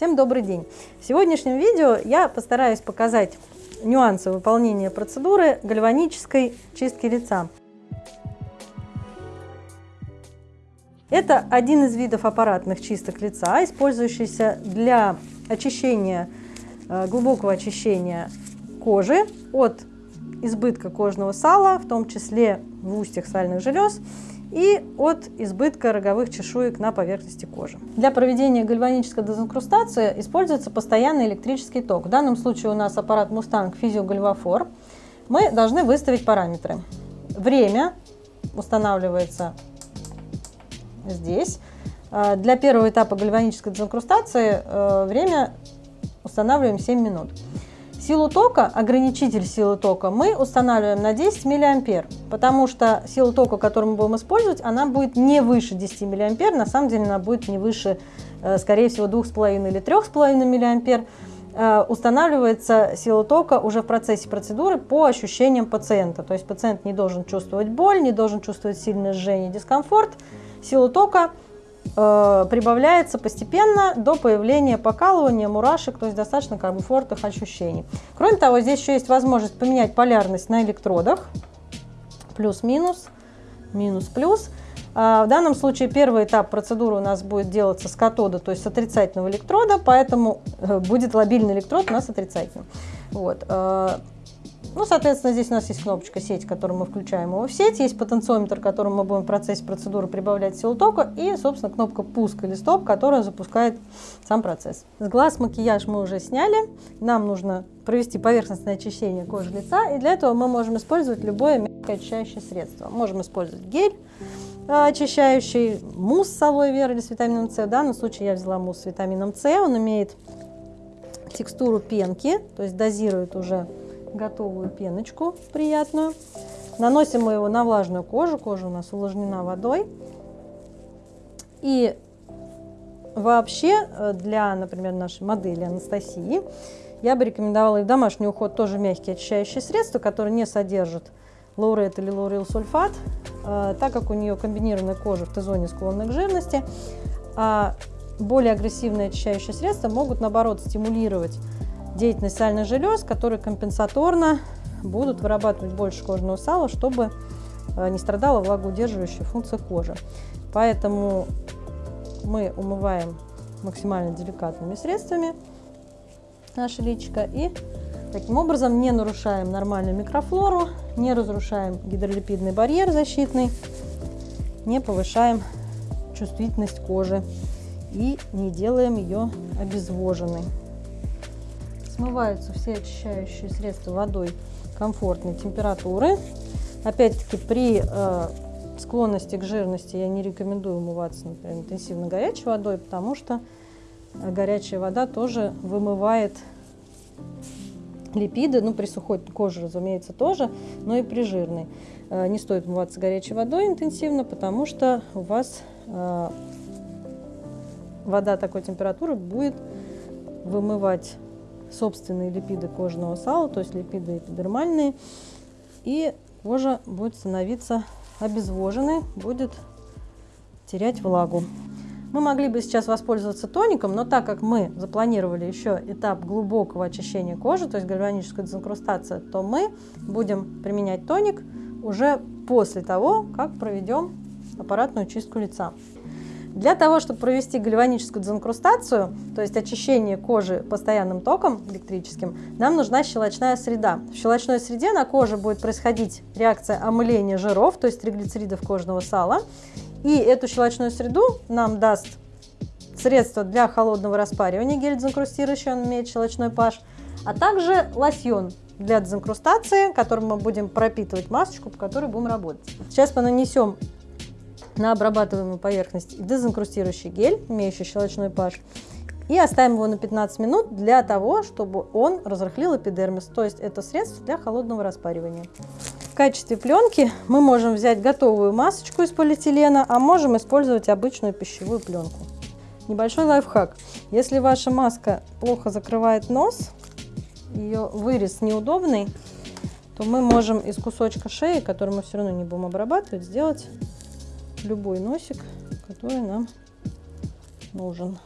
Всем добрый день! В сегодняшнем видео я постараюсь показать нюансы выполнения процедуры гальванической чистки лица. Это один из видов аппаратных чисток лица, использующийся для очищения, э, глубокого очищения кожи от избытка кожного сала, в том числе в устьях сальных желез, и от избытка роговых чешуек на поверхности кожи. Для проведения гальванической дезинкрустации используется постоянный электрический ток. В данном случае у нас аппарат Mustang Physio Мы должны выставить параметры. Время устанавливается здесь. Э, для первого этапа гальванической дезинкрустации э, время устанавливаем 7 минут. Силу тока, ограничитель силы тока мы устанавливаем на 10 миллиампер, потому что силу тока, которую мы будем использовать, она будет не выше 10 миллиампер, на самом деле она будет не выше, э, скорее всего, 2,5 или 3,5 миллиампер. Э, устанавливается сила тока уже в процессе процедуры по ощущениям пациента, то есть пациент не должен чувствовать боль, не должен чувствовать сильное жжение, дискомфорт. Сила тока Э, прибавляется постепенно до появления покалывания, мурашек, то есть достаточно комфортных ощущений. Кроме того, здесь еще есть возможность поменять полярность на электродах, плюс-минус, минус-плюс. А, в данном случае первый этап процедуры у нас будет делаться с катода, то есть с отрицательного электрода, поэтому э, будет лобильный электрод у нас отрицательным. Вот. Ну, соответственно, здесь у нас есть кнопочка сеть, которую мы включаем его в сеть, есть потенциометр, которым мы будем в процессе процедуры прибавлять силу тока, и, собственно, кнопка пуск или стоп, которая запускает сам процесс. С глаз макияж мы уже сняли, нам нужно провести поверхностное очищение кожи лица, и для этого мы можем использовать любое мягкое очищающее средство. Можем использовать гель, э, очищающий, мусс с алоэ вера или с витамином С. В данном случае я взяла мусс с витамином С, он имеет текстуру пенки, то есть дозирует уже готовую пеночку приятную. Наносим мы его на влажную кожу. Кожа у нас увлажнена водой. И вообще э, для, например, нашей модели Анастасии я бы рекомендовала и в домашний уход тоже мягкие очищающие средства, которые не содержат лаурет или лаурил сульфат, э, так как у нее комбинированная кожа в Т-зоне склонна к жирности, а более агрессивные очищающие средства могут, наоборот, стимулировать деятельность сальных желез, которые компенсаторно будут вырабатывать больше кожного сала, чтобы э, не страдала влагоудерживающая функция кожи. Поэтому мы умываем максимально деликатными средствами наше личико и таким образом не нарушаем нормальную микрофлору, не разрушаем гидролипидный барьер защитный, не повышаем чувствительность кожи и не делаем ее обезвоженной. Смываются все очищающие средства водой комфортной температуры. Опять-таки при э, склонности к жирности я не рекомендую умываться, например, интенсивно горячей водой, потому что э, горячая вода тоже вымывает липиды, ну при сухой коже, разумеется, тоже, но и при жирной. Э, не стоит умываться горячей водой интенсивно, потому что у вас э, вода такой температуры будет вымывать собственные липиды кожного сала, то есть липиды эпидермальные, и кожа будет становиться обезвоженной, будет терять влагу. Мы могли бы сейчас воспользоваться тоником, но так как мы запланировали еще этап глубокого очищения кожи, то есть гальваническая дезинкрустация, то мы будем применять тоник уже после того, как проведем аппаратную чистку лица. Для того, чтобы провести гальваническую дезинкрустацию, то есть очищение кожи постоянным током электрическим, нам нужна щелочная среда. В щелочной среде на коже будет происходить реакция омыления жиров, то есть триглицеридов кожного сала. И эту щелочную среду нам даст средство для холодного распаривания, гель дезинкрустирующий, он имеет щелочной pH, а также лосьон для дезинкрустации, которым мы будем пропитывать масочку, по которой будем работать. Сейчас мы нанесем на обрабатываемую поверхность дезинкрустирующий гель, имеющий щелочной pH, и оставим его на 15 минут для того, чтобы он разрыхлил эпидермис, то есть это средство для холодного распаривания. В качестве пленки мы можем взять готовую масочку из полиэтилена, а можем использовать обычную пищевую пленку. Небольшой лайфхак. Если ваша маска плохо закрывает нос, ее вырез неудобный, то мы из из кусочка шеи, который мы все равно не будем обрабатывать, сделать любой носик, который нам нужен.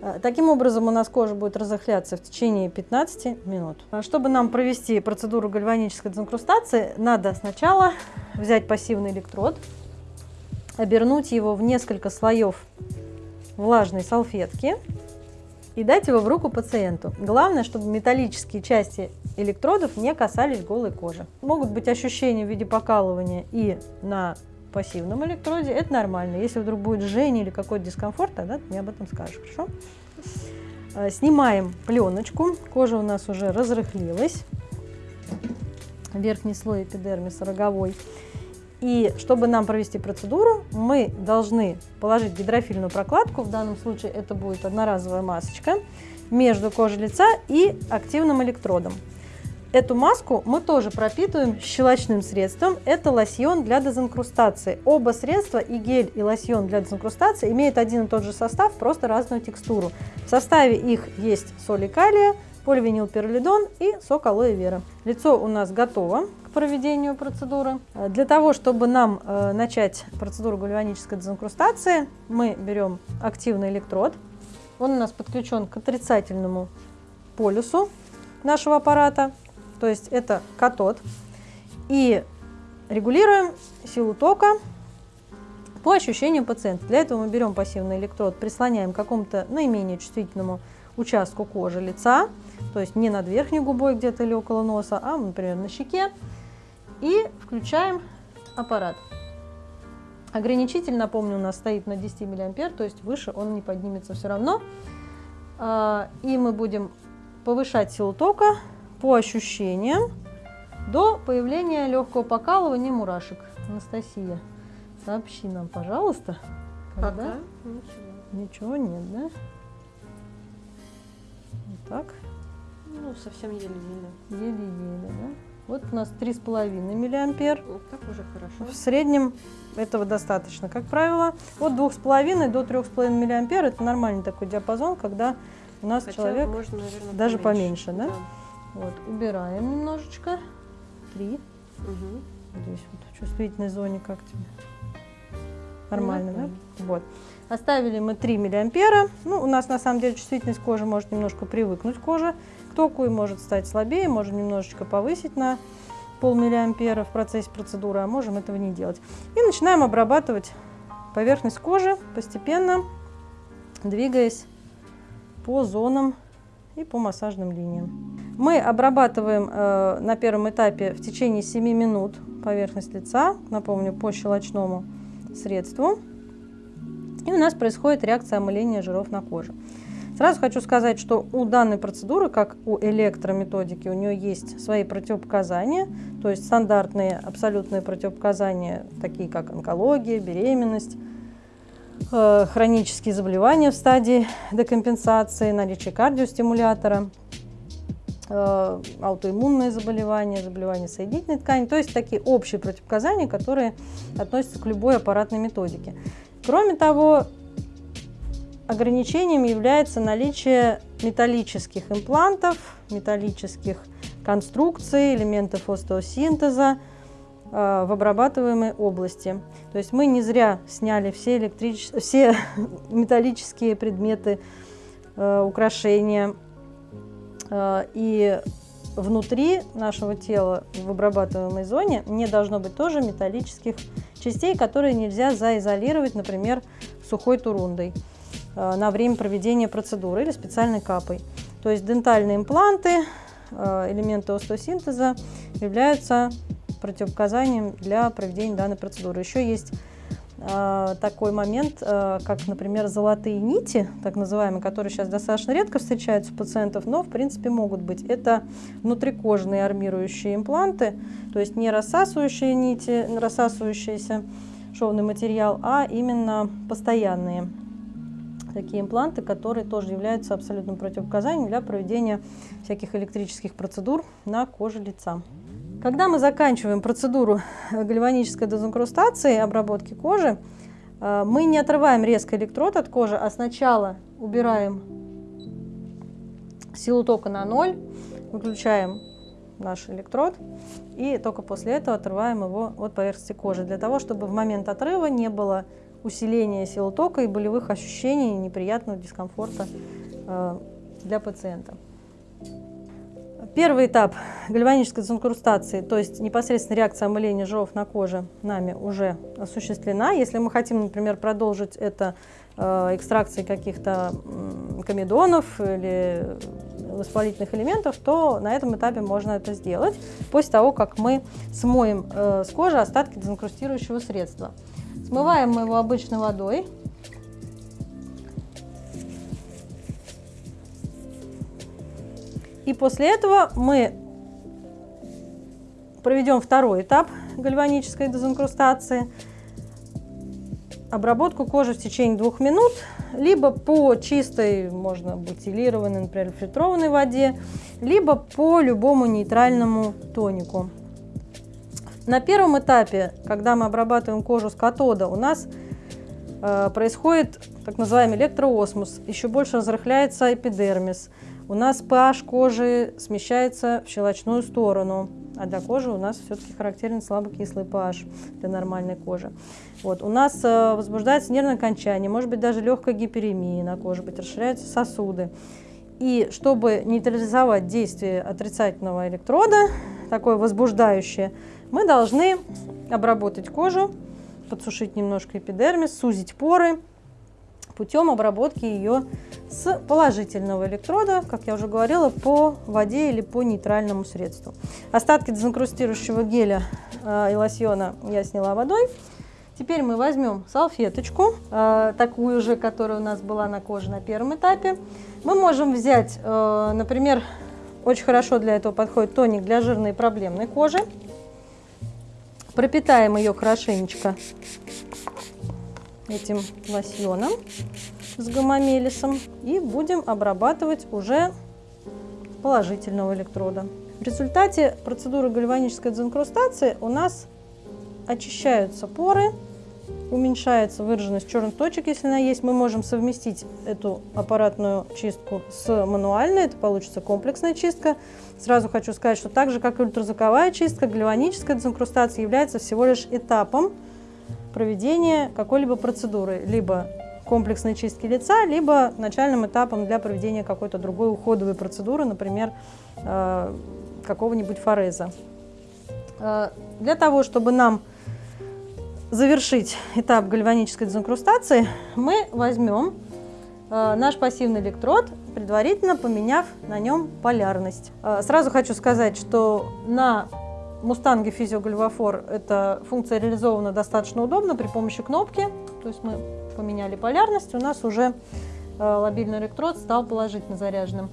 Э, таким образом у нас кожа будет разохляться в течение 15 минут. А чтобы нам провести процедуру гальванической дезинкрустации, надо сначала взять пассивный электрод, обернуть его в несколько слоев влажной салфетки и дать его в руку пациенту. Главное, чтобы металлические части электродов не касались голой кожи. Могут быть ощущения в виде покалывания и на пассивном электроде, это нормально. Если вдруг будет жжение или какой-то дискомфорт, тогда ты мне об этом скажешь, хорошо? Э, снимаем пленочку, кожа у нас уже разрыхлилась, верхний слой эпидермиса роговой. И чтобы нам провести процедуру, мы должны положить гидрофильную прокладку, в данном случае это будет одноразовая масочка, между кожей лица и активным электродом. Эту маску мы тоже пропитываем щелочным средством. Это лосьон для дезинкрустации. Оба средства, и гель, и лосьон для дезинкрустации, имеют один и тот же состав, просто разную текстуру. В составе их есть соли калия, поливинилпиролидон и сок алоэ вера. Лицо у нас готово к проведению процедуры. Для того, чтобы нам э, начать процедуру гальванической дезинкрустации, мы берем активный электрод. Он у нас подключен к отрицательному полюсу нашего аппарата то есть это катод. И регулируем силу тока по ощущениям пациента. Для этого мы берем пассивный электрод, прислоняем к какому-то наименее чувствительному участку кожи лица, то есть не над верхней губой где-то или около носа, а, например, на щеке, и включаем аппарат. Ограничитель, напомню, у нас стоит на 10 мА, то есть выше он не поднимется все равно. А, и мы будем повышать силу тока по ощущениям до появления легкого покалывания мурашек. Анастасия, сообщи нам, пожалуйста. Когда? Пока ничего. Ничего нет, да? Вот так. Ну, совсем еле-еле. Еле-еле, да? Вот у нас 3,5 миллиампер. Вот так уже хорошо. В среднем этого достаточно, как правило. От 2,5 до 3,5 миллиампер это нормальный такой диапазон, когда у нас Хотя человек можно, наверное, даже поменьше, поменьше да? да? Вот, убираем немножечко. Три. Угу. Здесь вот в чувствительной зоне как тебе? Нормально, ну, да? Вот. Оставили мы 3 миллиампера. Ну, у нас на самом деле чувствительность кожи может немножко привыкнуть кожа к току и может стать слабее, можем немножечко повысить на полмиллиампера в процессе процедуры, а можем этого не делать. И начинаем обрабатывать поверхность кожи постепенно, двигаясь по зонам и по массажным линиям. Мы обрабатываем э, на первом этапе в течение 7 минут поверхность лица, напомню, по щелочному средству. И у нас происходит реакция омыления жиров на коже. Сразу хочу сказать, что у данной процедуры, как у электрометодики, у нее есть свои противопоказания, то есть стандартные абсолютные противопоказания, такие как онкология, беременность, э, хронические заболевания в стадии декомпенсации, наличие кардиостимулятора – аутоиммунные заболевания, заболевания соединительной ткани, то есть такие общие противопоказания, которые относятся к любой аппаратной методике. Кроме того, ограничением является наличие металлических имплантов, металлических конструкций, элементов остеосинтеза э, в обрабатываемой области. То есть мы не зря сняли все, электрич... все металлические предметы, э, украшения, Э, и внутри нашего тела в обрабатываемой зоне не должно быть тоже металлических частей, которые нельзя заизолировать, например, сухой турундой э, на время проведения процедуры или специальной капой. То есть дентальные импланты, э, элементы остеосинтеза являются противопоказанием для проведения данной процедуры. Еще есть такой момент, а, как, например, золотые нити, так называемые, которые сейчас достаточно редко встречаются у пациентов, но, в принципе, могут быть. Это внутрикожные армирующие импланты, то есть не рассасывающие нити, рассасывающийся шовный материал, а именно постоянные такие импланты, которые тоже являются абсолютным противопоказанием для проведения всяких электрических процедур на коже лица. Когда мы заканчиваем процедуру гальванической дезинкрустации, обработки кожи, э, мы не отрываем резко электрод от кожи, а сначала убираем силу тока на ноль, выключаем наш электрод и только после этого отрываем его от поверхности кожи, для того, чтобы в момент отрыва не было усиления силы тока и болевых ощущений, неприятного дискомфорта э, для пациента. Первый этап гальванической дезинкрустации, то есть непосредственно реакция омыления жиров на коже нами уже осуществлена. Если мы хотим, например, продолжить это э, экстракцией каких-то комедонов или воспалительных элементов, то на этом этапе можно это сделать после того, как мы смоем э, с кожи остатки дезинкрустирующего средства. Смываем мы его обычной водой. И после этого мы проведем второй этап гальванической дезинкрустации. Обработку кожи в течение двух минут, либо по чистой, можно бутилированной, например, фильтрованной воде, либо по любому нейтральному тонику. На первом этапе, когда мы обрабатываем кожу с катода, у нас э, происходит так называемый электроосмос, еще больше разрыхляется эпидермис. У нас pH кожи смещается в щелочную сторону, а для кожи у нас все-таки характерен слабокислый pH для нормальной кожи. Вот. У нас э, возбуждается нервное окончание, может быть даже легкая гиперемия на коже, быть расширяются сосуды. И чтобы нейтрализовать действие отрицательного электрода, такое возбуждающее, мы должны обработать кожу, подсушить немножко эпидермис, сузить поры путем обработки ее с положительного электрода, как я уже говорила, по воде или по нейтральному средству. Остатки дезинкрустирующего геля э, и лосьона я сняла водой. Теперь мы возьмем салфеточку, э, такую же, которая у нас была на коже на первом этапе. Мы можем взять, э, например, очень хорошо для этого подходит тоник для жирной и проблемной кожи пропитаем ее хорошенечко этим лосьоном с гомомелисом и будем обрабатывать уже положительного электрода. В результате процедуры гальванической дезинкрустации у нас очищаются поры, уменьшается выраженность черных точек, если она есть. Мы можем совместить эту аппаратную чистку с мануальной, это получится комплексная чистка. Сразу хочу сказать, что так же, как и ультразвуковая чистка, гальваническая дезинкрустация является всего лишь этапом проведения какой-либо процедуры, либо комплексной чистки лица, либо начальным этапом для проведения какой-то другой уходовой процедуры, например, э, какого-нибудь фореза. Э, для того, чтобы нам завершить этап гальванической дезинкрустации, мы возьмем э, наш пассивный электрод, предварительно поменяв на нем полярность. Сразу хочу сказать, что на Мустанге физиогальвафор эта функция реализована достаточно удобно при помощи кнопки. То есть мы поменяли полярность, у нас уже э, лобильный электрод стал положительно заряженным.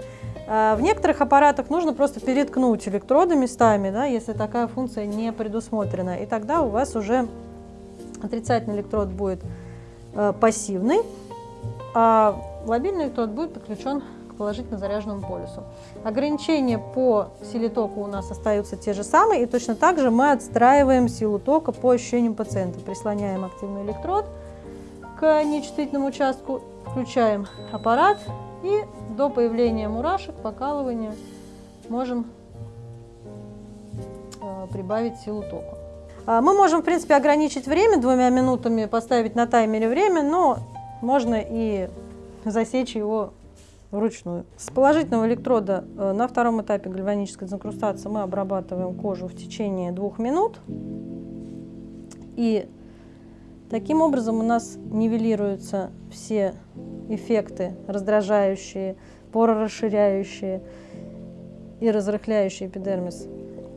В некоторых аппаратах нужно просто переткнуть электроды местами, да, если такая функция не предусмотрена. И тогда у вас уже отрицательный электрод будет э, пассивный, а лобильный электрод будет подключен положительно заряженному полюсу. Ограничения по силе тока у нас остаются те же самые, и точно так же мы отстраиваем силу тока по ощущениям пациента. Прислоняем активный электрод к нечувствительному участку, включаем аппарат и до появления мурашек, покалывания можем э, прибавить силу тока. А, мы можем, в принципе, ограничить время двумя минутами, поставить на таймере время, но можно и засечь его вручную. С положительного электрода э, на втором этапе гальванической дезинкрустации мы обрабатываем кожу в течение двух минут. И таким образом у нас нивелируются все эффекты раздражающие, порорасширяющие и разрыхляющие эпидермис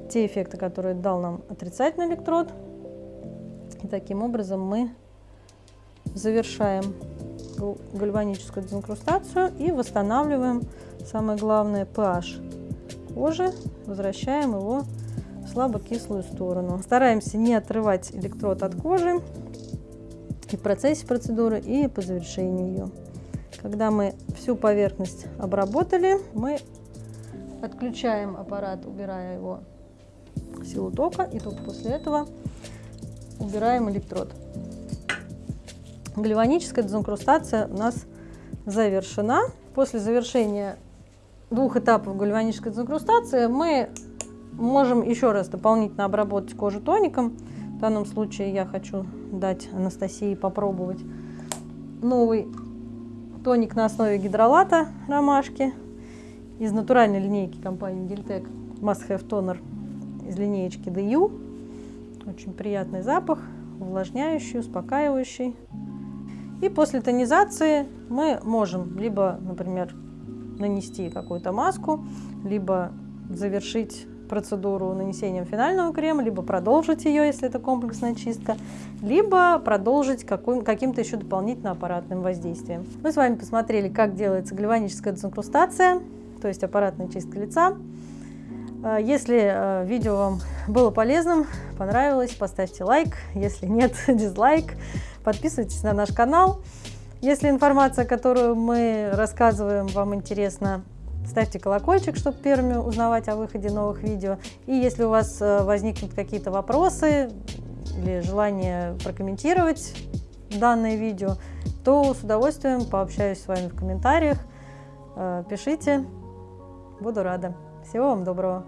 те эффекты, которые дал нам отрицательный электрод. И таким образом мы завершаем гальваническую дезинкрустацию и восстанавливаем, самое главное, pH кожи, возвращаем его в слабокислую сторону. Стараемся не отрывать электрод от кожи и в процессе процедуры, и по завершении ее. Когда мы всю поверхность обработали, мы отключаем аппарат, убирая его силу тока, и только после этого убираем электрод. Гальваническая дезинкрустация у нас завершена. После завершения двух этапов гальванической дезинкрустации мы можем еще раз дополнительно обработать кожу тоником, В данном случае я хочу дать Анастасии попробовать новый тоник на основе гидролата ромашки из натуральной линейки компании Гильтек Must Have Toner из линеечки DU. Очень приятный запах, увлажняющий, успокаивающий. И после тонизации мы можем либо, например, нанести какую-то маску, либо завершить процедуру нанесением финального крема, либо продолжить ее, если это комплексная чистка, либо продолжить каким-то еще дополнительно аппаратным воздействием. Мы с вами посмотрели, как делается гальваническая дезинкрустация, то есть аппаратная чистка лица. А, если а, видео вам было полезным, понравилось, поставьте лайк. Если нет, дизлайк. Подписывайтесь на наш канал. Если информация, которую мы рассказываем, вам интересна, ставьте колокольчик, чтобы первыми узнавать о выходе новых видео. И если у вас э, возникнут какие-то вопросы или желание прокомментировать данное видео, то с удовольствием пообщаюсь с вами в комментариях. Э, пишите, буду рада. Всего вам доброго!